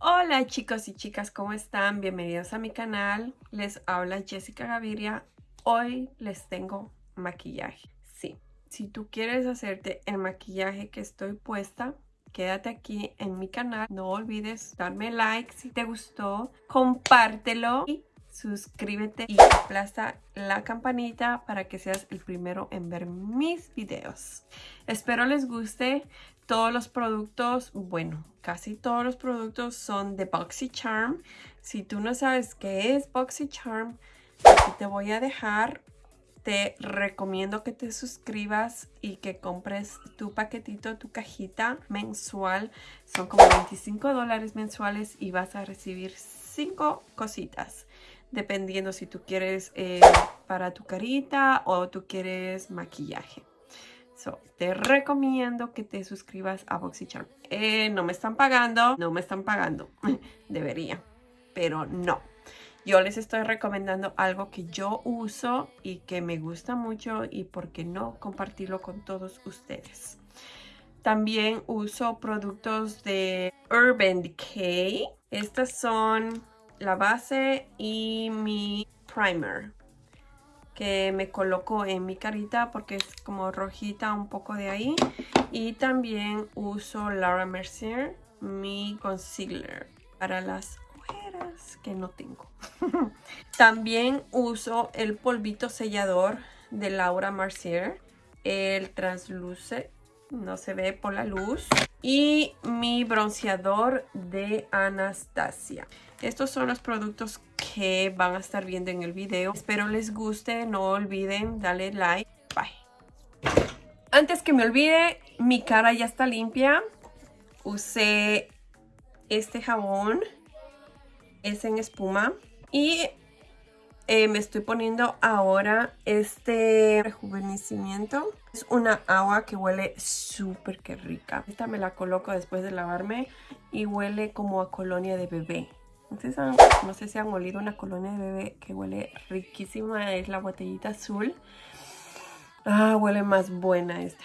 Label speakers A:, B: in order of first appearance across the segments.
A: Hola chicos y chicas, ¿cómo están? Bienvenidos a mi canal. Les habla Jessica Gaviria. Hoy les tengo maquillaje. Sí, si tú quieres hacerte el maquillaje que estoy puesta, quédate aquí en mi canal. No olvides darme like si te gustó, compártelo y suscríbete y aplasta la campanita para que seas el primero en ver mis videos. Espero les guste. Todos los productos, bueno, casi todos los productos son de BoxyCharm. Si tú no sabes qué es BoxyCharm, aquí te voy a dejar. Te recomiendo que te suscribas y que compres tu paquetito, tu cajita mensual. Son como 25 dólares mensuales y vas a recibir 5 cositas dependiendo si tú quieres eh, para tu carita o tú quieres maquillaje. So, te recomiendo que te suscribas a BoxyCharm. Eh, no me están pagando, no me están pagando. Debería, pero no. Yo les estoy recomendando algo que yo uso y que me gusta mucho y por qué no compartirlo con todos ustedes. También uso productos de Urban Decay. Estas son la base y mi primer que me coloco en mi carita porque es como rojita un poco de ahí. Y también uso Laura Mercier mi concealer para las ojeras que no tengo. También uso el polvito sellador de Laura Mercier el transluce no se ve por la luz y mi bronceador de Anastasia. Estos son los productos que van a estar viendo en el video. Espero les guste. No olviden darle like. Bye. Antes que me olvide, mi cara ya está limpia. Usé este jabón. Es en espuma. Y eh, me estoy poniendo ahora este rejuvenecimiento. Es una agua que huele súper que rica. Esta me la coloco después de lavarme y huele como a colonia de bebé. No sé si han olido una colonia de bebé que huele riquísima. Es la botellita azul. Ah, huele más buena esta.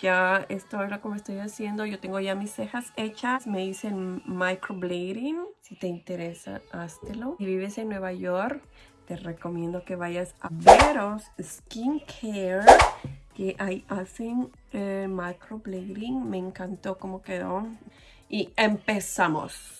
A: Ya esto que me estoy haciendo. Yo tengo ya mis cejas hechas. Me hice microblading. Si te interesa, háztelo. Si vives en Nueva York, te recomiendo que vayas a Veros Skincare. Que ahí hacen eh, microblading. Me encantó cómo quedó. Y empezamos.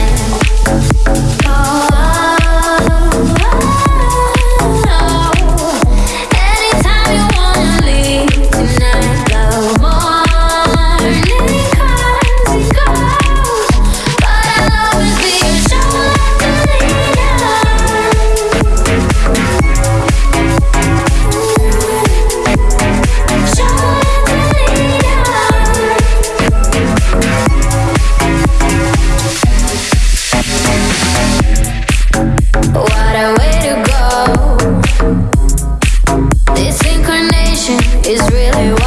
B: is really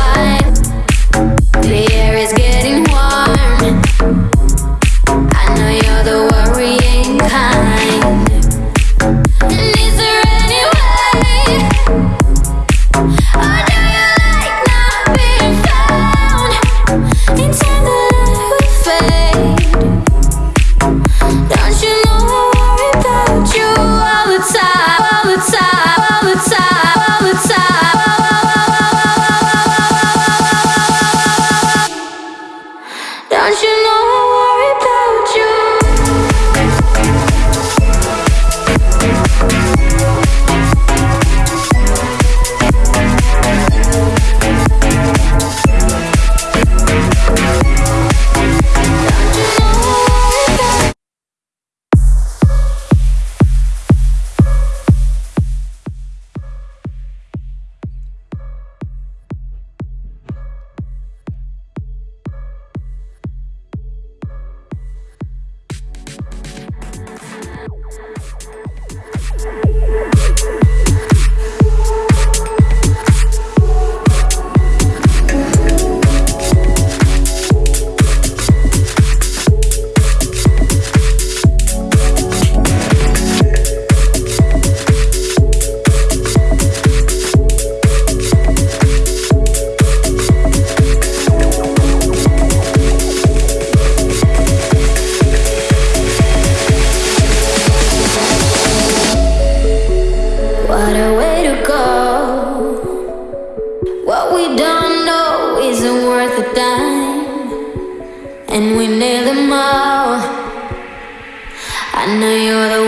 B: know you're the